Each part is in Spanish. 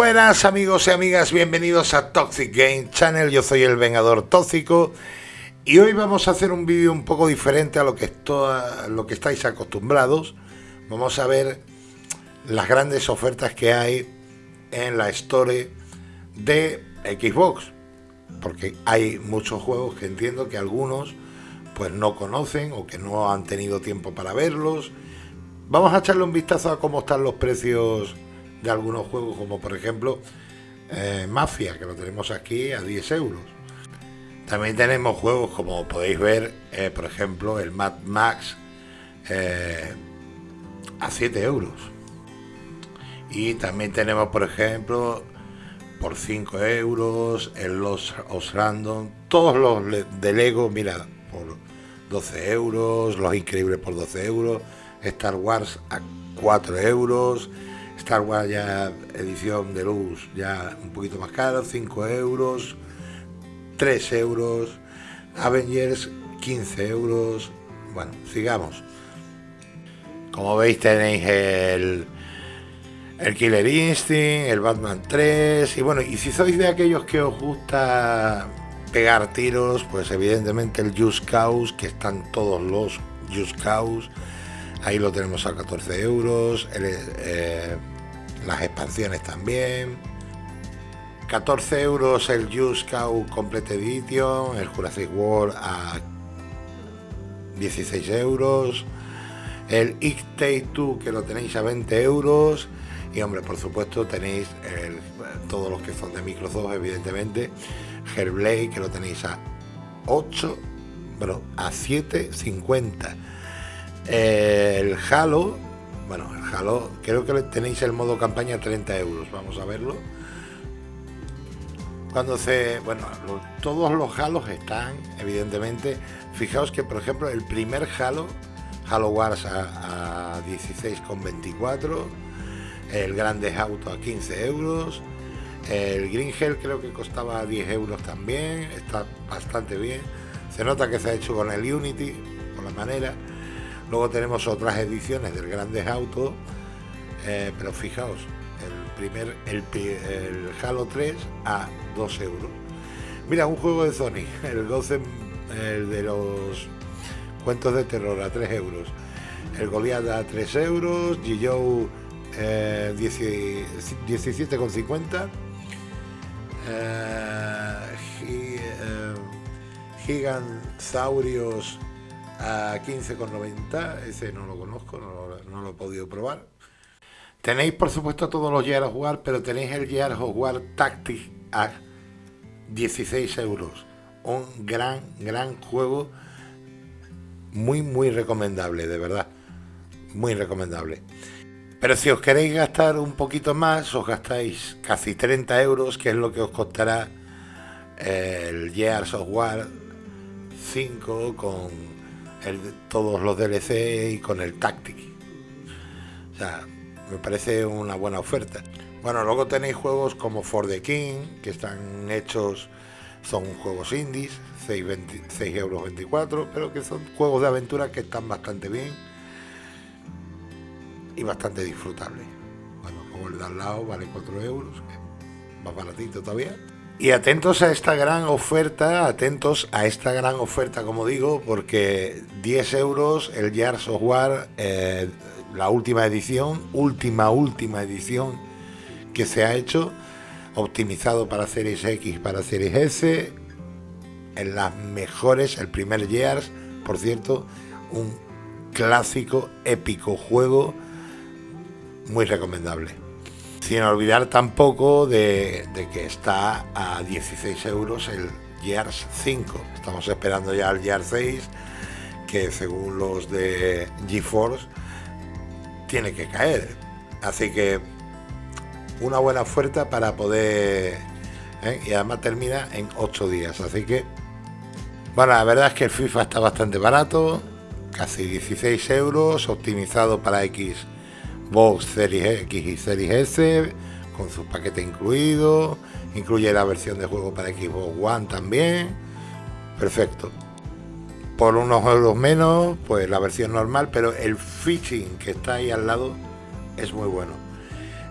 Buenas amigos y amigas, bienvenidos a Toxic Game Channel, yo soy el Vengador Tóxico y hoy vamos a hacer un vídeo un poco diferente a lo que, lo que estáis acostumbrados. Vamos a ver las grandes ofertas que hay en la Store de Xbox, porque hay muchos juegos que entiendo que algunos pues no conocen o que no han tenido tiempo para verlos. Vamos a echarle un vistazo a cómo están los precios de algunos juegos, como por ejemplo eh, Mafia, que lo tenemos aquí a 10 euros. También tenemos juegos como podéis ver, eh, por ejemplo, el Mad Max eh, a 7 euros. Y también tenemos, por ejemplo, por 5 euros, el Los Os Random, todos los de Lego, mira, por 12 euros, Los Increíbles por 12 euros, Star Wars a 4 euros, Star Wars ya edición de luz ya un poquito más caro, 5 euros, 3 euros, Avengers 15 euros, bueno, sigamos. Como veis tenéis el, el Killer Instinct, el Batman 3 y bueno, y si sois de aquellos que os gusta pegar tiros, pues evidentemente el Just Cause, que están todos los Just Cause, ahí lo tenemos a 14 euros, el, eh, las expansiones también. 14 euros el Cow Complete Edition, el Jurassic World a 16 euros, el It Take 2 que lo tenéis a 20 euros y hombre, por supuesto tenéis todos los que son de Microsoft, evidentemente, Hellblade que lo tenéis a 8, bueno, a 7.50. El Halo bueno, el Halo, creo que tenéis el modo campaña 30 euros, vamos a verlo. Cuando se, bueno, todos los Halos están, evidentemente, fijaos que por ejemplo el primer Halo, Halo Wars a, a 16,24, el Grande Auto a 15 euros, el Green Hell creo que costaba 10 euros también, está bastante bien, se nota que se ha hecho con el Unity, por la manera, Luego tenemos otras ediciones del Grandes Auto, eh, pero fijaos, el primer, el, Halo 3 a 2 euros. Mira, un juego de Sony, el Gotham, el de los cuentos de terror a 3 euros. El Goliath a 3 euros, G-Joe eh, 17,50. Eh, eh, Gigansaurios a 15,90. Ese no lo conozco, no lo, he podido probar. Tenéis, por supuesto, todos los Gears of War, pero tenéis el Gears of War Tactics a 16 euros. Un gran, gran juego. Muy, muy recomendable, de verdad. Muy recomendable. Pero si os queréis gastar un poquito más, os gastáis casi 30 euros, que es lo que os costará el Gears of War 5 con todos los DLC y con el Tactic. O sea, me parece una buena oferta. Bueno, luego tenéis juegos como For the King, que están hechos, son juegos indies, 6, euros 24, pero que son juegos de aventura que están bastante bien y bastante disfrutables. Bueno, como el de al lado vale 4 euros, más baratito todavía. Y atentos a esta gran oferta, atentos a esta gran oferta, como digo, porque 10 euros el Gears of War, eh, la última edición, última, última edición que se ha hecho, optimizado para Series X, para Series S, en las mejores, el primer Gears, por cierto, un clásico, épico juego, muy recomendable. Sin olvidar tampoco de, que está a 16 euros el Gears 5. Estamos esperando ya el Gears 6, que según los de GeForce tiene que caer. Así que una buena oferta para poder... ¿eh? Y además termina en 8 días. Así que... Bueno, la verdad es que el FIFA está bastante barato. Casi 16 euros, optimizado para X Box Series X y Series S con su paquete incluido, incluye la versión de juego para Xbox One también, perfecto. Por unos euros menos, pues la versión normal, pero el fishing que está ahí al lado es muy bueno.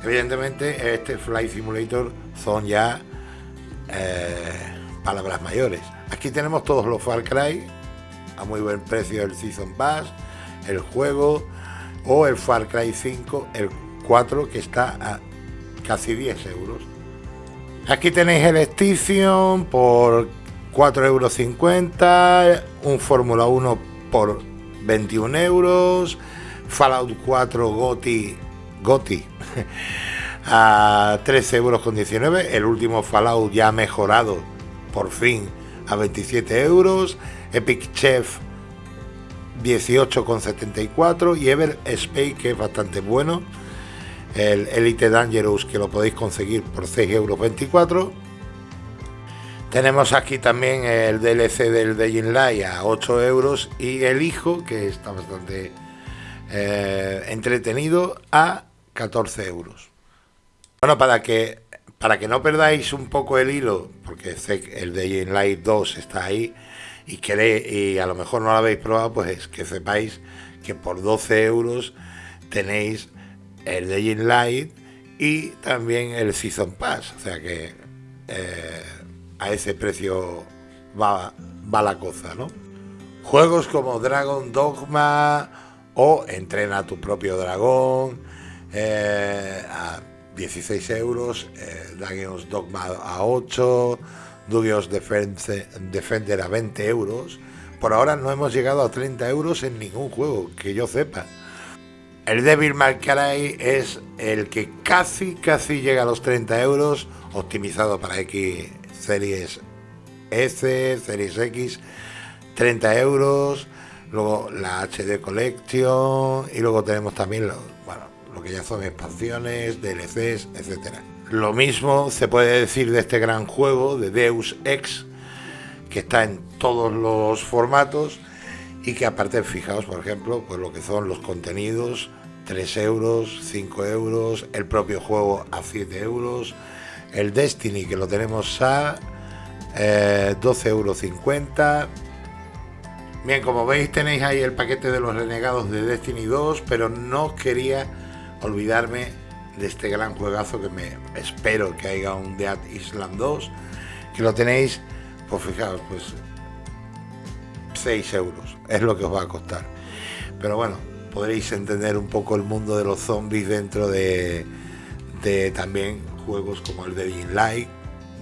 Evidentemente, este Flight Simulator son ya eh, palabras mayores. Aquí tenemos todos los Far Cry a muy buen precio el Season Pass, el juego o el Far Cry 5, el 4 que está a casi 10 euros. Aquí tenéis el Extinction por 4,50 euros, un Fórmula 1 por 21 euros, Fallout 4 Goti, Goti a 13 euros con 19, el último Fallout ya mejorado por fin a 27 euros, Epic Chef 18,74 y Ever Space que es bastante bueno, el Elite Dangerous que lo podéis conseguir por 6,24 euros. Tenemos aquí también el DLC del Dying Light a 8 euros y el hijo que está bastante eh, entretenido a 14 euros. Bueno, para que para que no perdáis un poco el hilo, porque el Dying Light 2 está ahí y, queréis, y a lo mejor no lo habéis probado, pues que sepáis que por 12 euros tenéis el Dying Light y también el Season Pass. O sea que eh, a ese precio va, va la cosa, ¿no? Juegos como Dragon Dogma o Entrena a tu propio dragón, eh, 16 euros, eh, Dogma a 8, Dugios Defender a 20 euros. Por ahora no hemos llegado a 30 euros en ningún juego, que yo sepa. El Devil May Cry es el que casi, casi llega a los 30 euros, optimizado para X series S, series X, 30 euros. Luego la HD Collection y luego tenemos también los, bueno, lo que ya son expansiones, DLCs, etcétera. Lo mismo se puede decir de este gran juego de Deus Ex, que está en todos los formatos y que aparte, fijaos, por ejemplo, pues lo que son los contenidos, 3 euros, 5 euros, el propio juego a 7 euros, el Destiny que lo tenemos a eh, 12,50 euros. Bien, como veis tenéis ahí el paquete de los renegados de Destiny 2, pero no quería olvidarme de este gran juegazo que me espero que haya un Dead Island 2, que lo tenéis, pues fijaos, pues 6 euros, es lo que os va a costar. Pero bueno, podréis entender un poco el mundo de los zombies dentro de, también juegos como el de Being Light,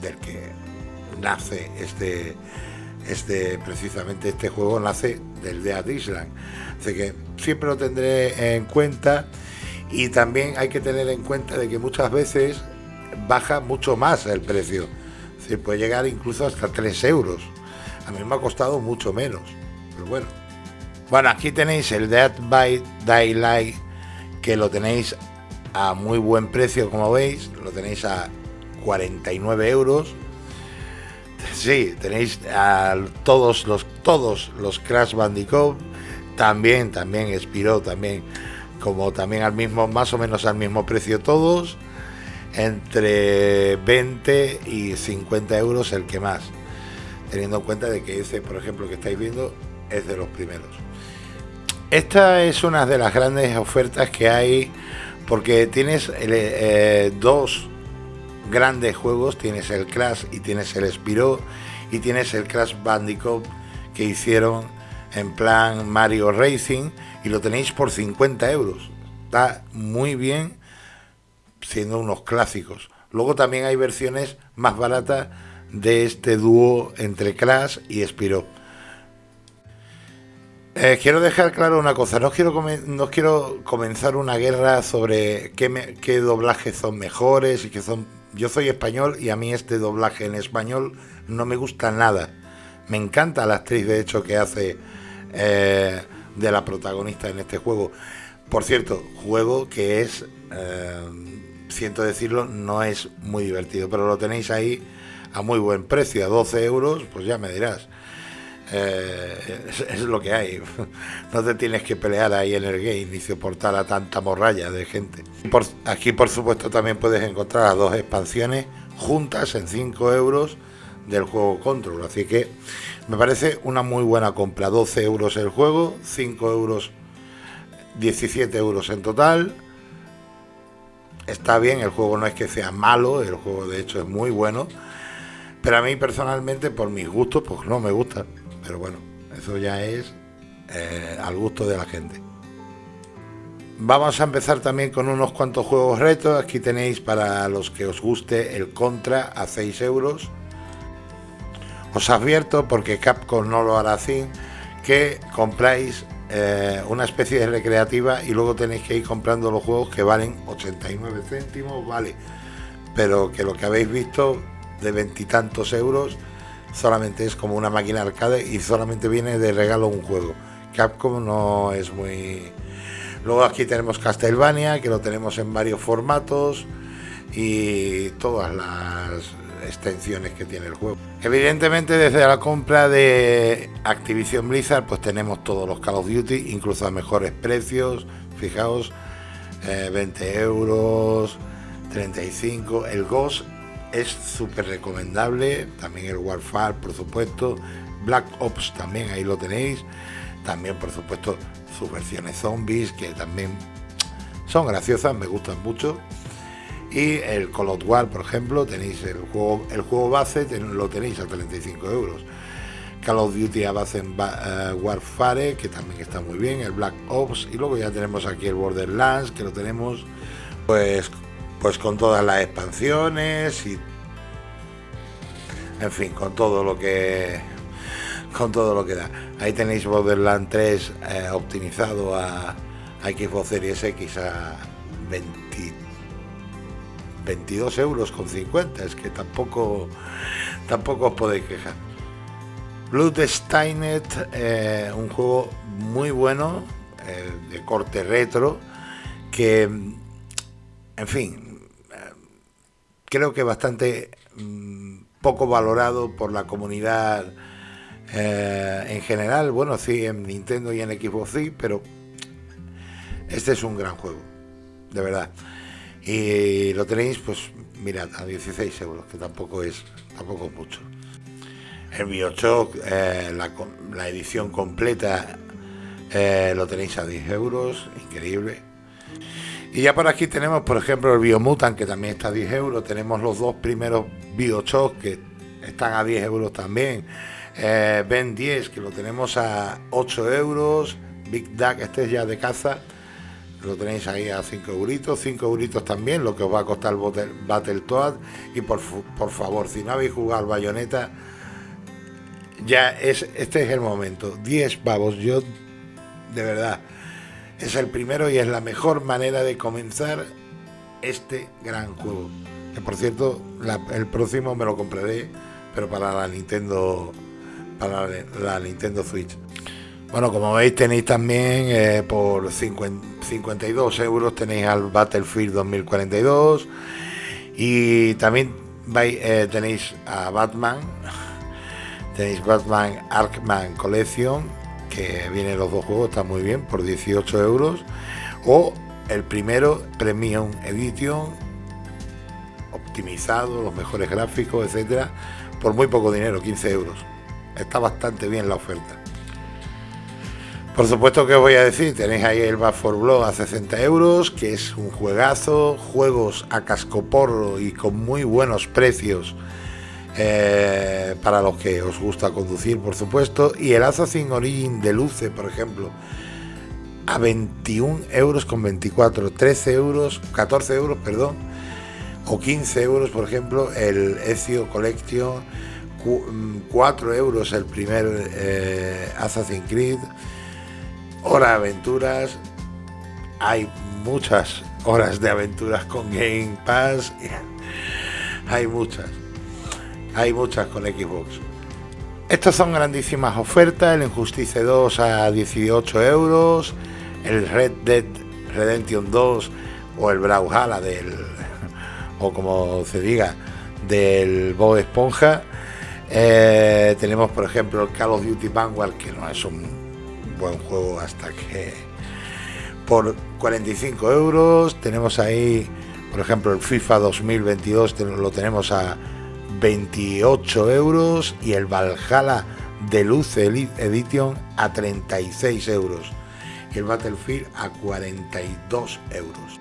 del que nace este, este, precisamente este juego nace del Dead Island. Así que siempre lo tendré en cuenta y también hay que tener en cuenta de que muchas veces baja mucho más el precio. Se puede llegar incluso hasta 3 euros. A mí me ha costado mucho menos. Pero bueno. Bueno, aquí tenéis el Dead by Daylight que lo tenéis a muy buen precio, como veis. Lo tenéis a 49 euros. Sí, tenéis a todos los todos los Crash Bandicoot. También, también expiró también como también al mismo, más o menos al mismo precio todos, entre 20 y 50 euros el que más, teniendo en cuenta de que ese, por ejemplo, que estáis viendo, es de los primeros. Esta es una de las grandes ofertas que hay, porque tienes eh, dos grandes juegos, tienes el Crash y tienes el Spiro, y tienes el Crash Bandicoot que hicieron en plan Mario Racing, y lo tenéis por 50 euros. Está muy bien siendo unos clásicos. Luego también hay versiones más baratas de este dúo entre Crash y Spiro. Eh, quiero dejar claro una cosa, no quiero, no quiero comenzar una guerra sobre qué, qué doblajes son mejores y qué son... Yo soy español y a mí este doblaje en español no me gusta nada. Me encanta la actriz de hecho que hace eh, de la protagonista en este juego. Por cierto, juego que es, eh, siento decirlo, no es muy divertido, pero lo tenéis ahí a muy buen precio, a 12 euros, pues ya me dirás. Eh, es, lo que hay. No te tienes que pelear ahí en el game ni soportar a tanta morralla de gente. Aquí, por supuesto, también puedes encontrar las dos expansiones juntas en 5 euros del juego Control. Así que me parece una muy buena compra. 12 euros el juego, 5 euros, 17 euros en total. está bien, el juego no es que sea malo, el juego de hecho es muy bueno, pero a mí personalmente, por mis gustos, pues no me gusta. Pero bueno, eso ya es eh, al gusto de la gente. Vamos a empezar también con unos cuantos juegos retos. Aquí tenéis para los que os guste el Contra a 6 euros. Os advierto, porque Capcom no lo hará así, que compráis eh, una especie de recreativa y luego tenéis que ir comprando los juegos que valen 89 céntimos, vale. Pero que lo que habéis visto de veintitantos euros solamente es como una máquina arcade y solamente viene de regalo un juego. Capcom no es muy... Luego aquí tenemos Castlevania, que lo tenemos en varios formatos y todas las extensiones que tiene el juego. Evidentemente desde la compra de Activision Blizzard pues tenemos todos los Call of Duty, incluso a mejores precios, fijaos, 20 eh, euros, 35, el Ghost es súper recomendable, también el Warfare por supuesto, Black Ops también ahí lo tenéis, también por supuesto sus versiones zombies que también son graciosas, me gustan mucho. Y el Call of War, por ejemplo, tenéis el juego, el juego base, lo tenéis a 35 euros. Call of Duty a base en eh, Warfare, que también está muy bien, el Black Ops, y luego ya tenemos aquí el Borderlands, que lo tenemos pues pues con todas las expansiones y en fin, con todo lo que con todo lo que da. Ahí tenéis Borderlands 3 eh, optimizado a, a, Xbox Series X a 22 euros con 50, es que tampoco tampoco os podéis quejar. Bloodstainet, eh, un juego muy bueno, eh, de corte retro, que, en fin, creo que bastante mm, poco valorado por la comunidad eh, en general. Bueno, sí, en Nintendo y en Xbox sí, pero este es un gran juego, de verdad. Y lo tenéis, pues, mirad, a 16 euros, que tampoco es, tampoco mucho. El Bioshock, eh, la, edición completa, eh, lo tenéis a 10 euros, increíble. Y ya por aquí tenemos, por ejemplo, el Biomutant, que también está a 10 euros. Tenemos los dos primeros Biochoc, que están a 10 euros también. Eh, ben 10, que lo tenemos a 8 euros. Big Duck, este es ya de caza. Lo tenéis ahí a 5 euritos. 5 euritos también, lo que os va a costar el Battletoad. Y por, por favor, si no habéis jugado al Bayonetta, ya es, este es el momento. 10 pavos, yo de verdad es el primero y es la mejor manera de comenzar este gran juego. Que por cierto, el próximo me lo compraré, pero para la Nintendo, para la Nintendo Switch. Bueno, como veis tenéis también eh, por 52 euros tenéis al Battlefield 2042 y también eh, tenéis a Batman, tenéis Batman Arkman Collection que vienen los dos juegos, está muy bien, por 18 euros. O el primero, Premium Edition, optimizado, los mejores gráficos, etcétera, por muy poco dinero, 15 euros. Está bastante bien la oferta. Por supuesto que os voy a decir, tenéis ahí el Back for Blood a 60 euros, que es un juegazo, juegos a cascoporro y con muy buenos precios eh, para los que os gusta conducir, por supuesto, y el Assassin Origin de Luce, por ejemplo, a 21 euros con 24, 13 euros, 14 euros, perdón, o 15 euros, por ejemplo, el Ezio Collection, 4 mm, euros el primer eh, Assassin's Creed, Hora de Aventuras, hay muchas horas de aventuras con Game Pass, hay muchas. Hay muchas con Xbox. Estas son grandísimas ofertas, el Injustice 2 a 18 euros, el Red Dead Redemption 2 o el Brawlhalla del, o como se diga, del Bob Esponja. Eh, tenemos por ejemplo el Call of Duty Vanguard, que no es un buen juego hasta que por 45 euros. Tenemos ahí, por ejemplo, el FIFA 2022, lo tenemos a 28 euros y el Valhalla Deluxe Elite Edition a 36 euros y el Battlefield a 42 euros.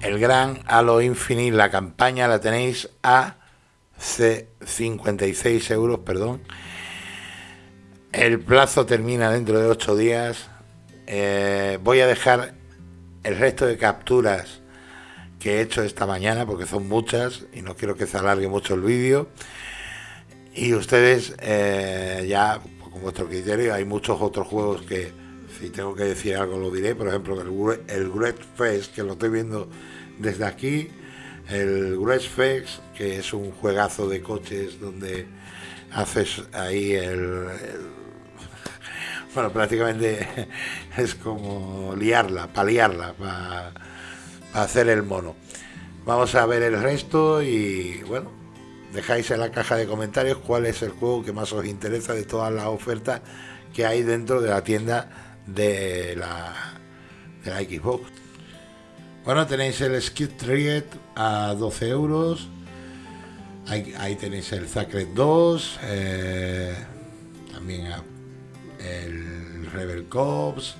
el gran Halo Infinite, la campaña la tenéis a 56 euros, perdón. El plazo termina dentro de 8 días. Eh, voy a dejar el resto de capturas que he hecho esta mañana, porque son muchas y no quiero que se alargue mucho el vídeo. Y ustedes eh, ya, con vuestro criterio, hay muchos otros juegos que si tengo que decir algo lo diré. Por ejemplo, el, el Great Fest, que lo estoy viendo desde aquí. El Great Fest, que es un juegazo de coches donde haces ahí el bueno, prácticamente es como liarla, paliarla, para hacer el mono. Vamos a ver el resto y bueno, dejáis en la caja de comentarios cuál es el juego que más os interesa de todas las ofertas que hay dentro de la tienda de la, Xbox. Bueno, tenéis el Skid Triad a 12 euros. Ahí, tenéis el Sacred 2. Eh, también el Rebel Cops.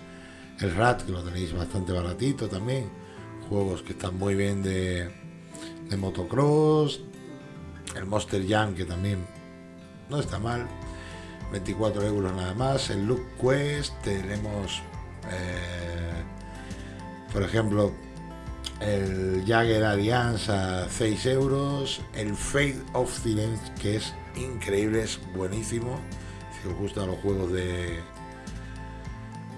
El Rat, que lo tenéis bastante baratito también. Juegos que están muy bien de, de motocross. El Monster Jam, que también no está mal. 24 euros nada más. El Look Quest, tenemos, eh, por ejemplo, el Jagger Alliance a 6 euros. El Fate of Silence, que es increíble, es buenísimo. Si os gustan los juegos de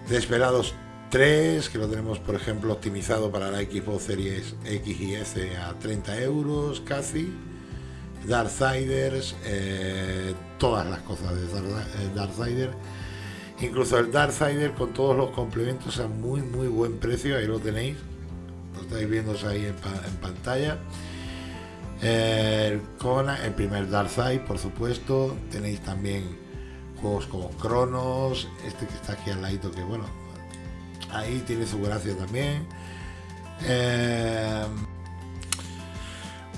Desperados 3, que lo tenemos, por ejemplo, optimizado para la Xbox Series X y S a 30 euros casi. Darksiders, eh, todas las cosas de eh, Darksider. Incluso el Darksider con todos los complementos a muy muy buen precio, ahí lo tenéis. Lo estáis viendo ahí en, pantalla. El Kona, el primer Darkseid, por supuesto. Tenéis también juegos como Cronos, este que está aquí al ladito, que bueno, ahí tiene su gracia también. Eh,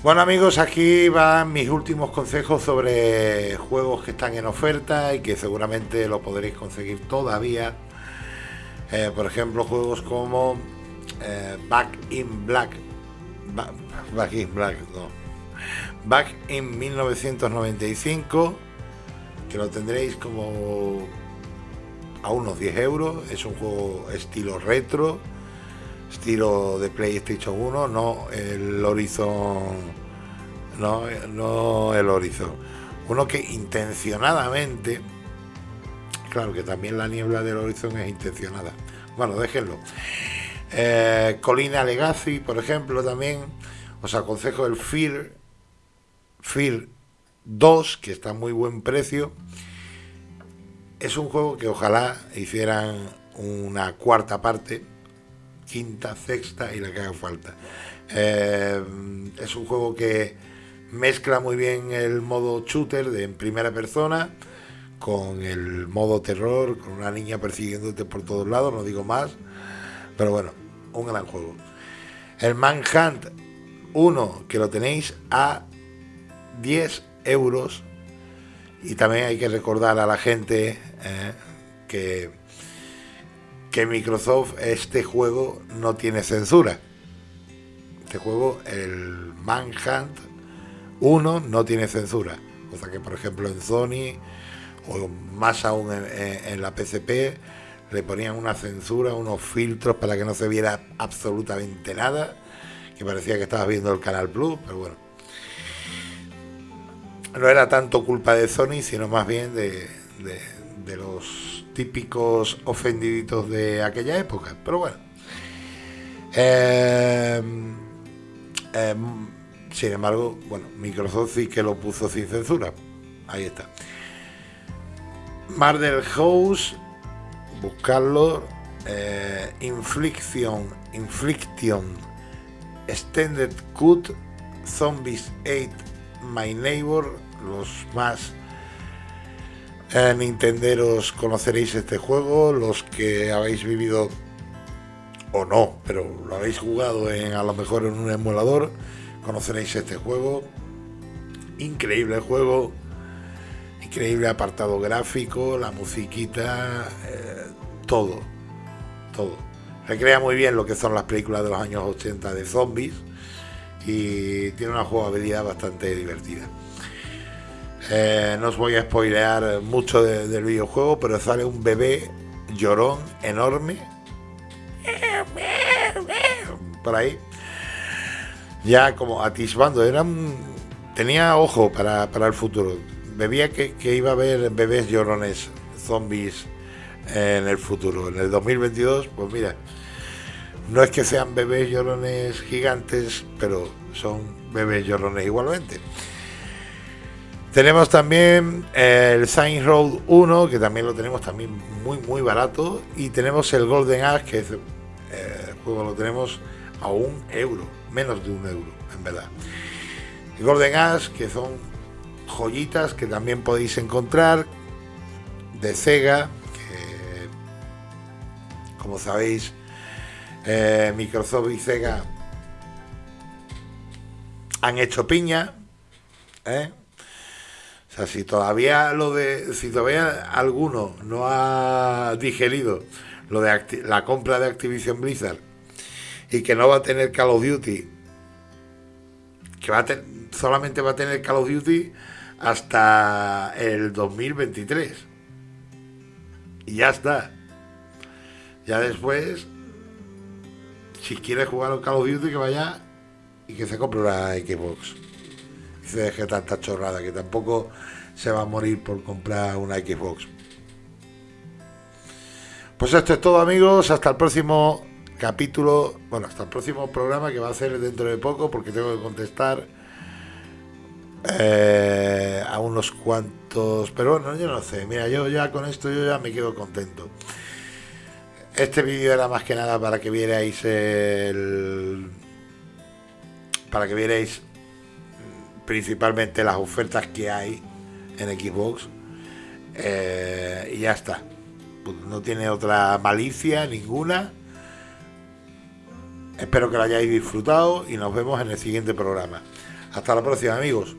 bueno amigos, aquí van mis últimos consejos sobre juegos que están en oferta y que seguramente lo podréis conseguir todavía. Eh, por ejemplo, juegos como eh, Back in Black. Back in Black, no. Back in 1995, lo tendréis como a unos 10 euros. Es un juego estilo retro estilo de PlayStation 1, no el Horizon, no, no el Horizon. Uno que intencionadamente, claro que también la niebla del Horizon es intencionada. Bueno, déjenlo. Eh, Colina Legacy, por ejemplo, también os aconsejo el Fear, Fear 2, que está a muy buen precio. Es un juego que ojalá hicieran una cuarta parte quinta, sexta y la que haga falta. Eh, es un juego que mezcla muy bien el modo shooter de primera persona con el modo terror, con una niña persiguiéndote por todos lados, no digo más, pero bueno, un gran juego. El Manhunt 1, que lo tenéis a 10 euros, y también hay que recordar a la gente eh, que que Microsoft este juego no tiene censura. Este juego, el Manhunt 1, no tiene censura. Cosa que, por ejemplo, en Sony, o más aún en, la PCP, le ponían una censura, unos filtros para que no se viera absolutamente nada, que parecía que estabas viendo el Canal Plus, pero bueno. No era tanto culpa de Sony, sino más bien de, de los típicos ofendiditos de aquella época. Pero bueno. Em, em, sin embargo, bueno, Microsoft sí que lo puso sin censura. Ahí está. Murder House, buscarlo. Eh, Infliction, Infliction, Extended Cut, Zombies 8, My Neighbor, los más eh, Nintenderos conoceréis este juego, los que habéis vivido o no, pero lo habéis jugado en, a lo mejor en un emulador, conoceréis este juego. Increíble juego, increíble apartado gráfico, la musiquita, eh, todo, todo. recrea muy bien lo que son las películas de los años 80 de zombies y tiene una jugabilidad bastante divertida. Eh, no os voy a spoilear mucho del videojuego, pero sale un bebé llorón enorme por ahí, ya como atisbando, era tenía ojo para, el futuro. Bebía que, que iba a haber bebés llorones, zombies en el futuro. En el 2022, pues mira, no es que sean bebés llorones gigantes, pero son bebés llorones igualmente. Tenemos también el Saints Road 1, que también lo tenemos también muy muy barato. Y tenemos el Golden Axe, que es, eh, el juego lo tenemos a un euro, menos de un euro, en verdad. Golden Axe, que son joyitas que también podéis encontrar de Sega, como sabéis, eh, Microsoft y Sega han hecho piña. ¿eh? O sea, si todavía lo de. Si todavía alguno no ha digerido lo de la compra de Activision Blizzard y que no va a tener Call of Duty, que va a solamente va a tener Call of Duty hasta el 2023. Y ya está. Ya después, si quiere jugar al Call of Duty, que vaya y que se compre la Xbox se deje tanta chorrada, que tampoco se va a morir por comprar una Xbox. Pues esto es todo amigos, hasta el próximo capítulo, bueno, hasta el próximo programa que va a ser dentro de poco porque tengo que contestar eh, a unos cuantos, pero bueno, yo no sé, mira, yo ya con esto yo ya me quedo contento. Este vídeo era más que nada para que vierais el... para que vierais principalmente las ofertas que hay en Xbox eh, y ya está. Pues no tiene otra malicia ninguna. Espero que lo hayáis disfrutado y nos vemos en el siguiente programa. Hasta la próxima amigos